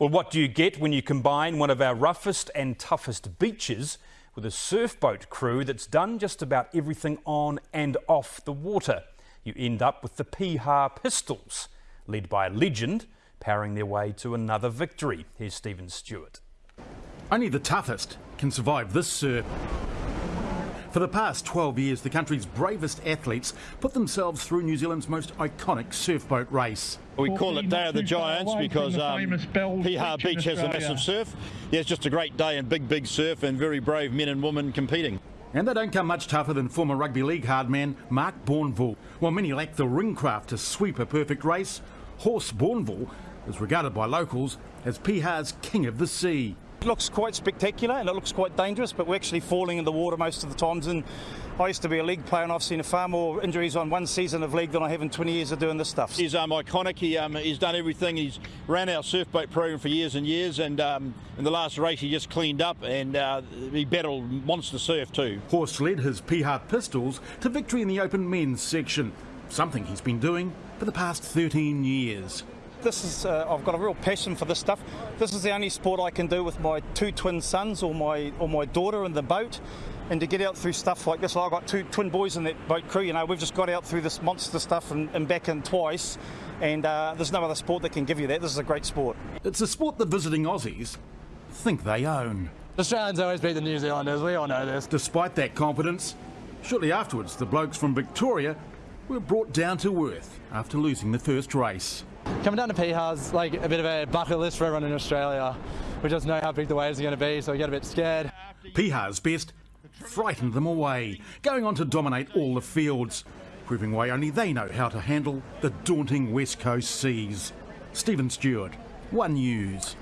Well, what do you get when you combine one of our roughest and toughest beaches with a surfboat crew that's done just about everything on and off the water? You end up with the Piha Pistols, led by a legend, powering their way to another victory. Here's Stephen Stewart. Only the toughest can survive this surf. For the past 12 years, the country's bravest athletes put themselves through New Zealand's most iconic surfboat race. We call it Day of the Giants because um, Piha Beach has a massive surf. Yeah, it's just a great day and big, big surf and very brave men and women competing. And they don't come much tougher than former rugby league hard man Mark Bourneville. While many lack the ringcraft to sweep a perfect race, Horse Bourneville is regarded by locals as Piha's king of the sea. It looks quite spectacular and it looks quite dangerous, but we're actually falling in the water most of the times. And I used to be a league player, and I've seen far more injuries on one season of league than I have in 20 years of doing this stuff. He's um, iconic. He, um, he's done everything. He's ran our surf boat program for years and years, and um, in the last race he just cleaned up and uh, he battled monster surf too. Horse led his Piha Pistols to victory in the open men's section, something he's been doing for the past 13 years. This is, uh, I've got a real passion for this stuff. This is the only sport I can do with my two twin sons or my or my daughter in the boat. And to get out through stuff like this, well, I've got two twin boys in that boat crew, you know, we've just got out through this monster stuff and, and back in twice. And uh, there's no other sport that can give you that. This is a great sport. It's a sport that visiting Aussies think they own. Australians always beat the New Zealanders, we all know this. Despite that confidence, shortly afterwards, the blokes from Victoria were brought down to earth after losing the first race. Coming down to Piha's like a bit of a bucket list for everyone in Australia. We just know how big the waves are going to be, so we get a bit scared. Piha's best frightened them away, going on to dominate all the fields, proving why only they know how to handle the daunting West Coast seas. Stephen Stewart, One News.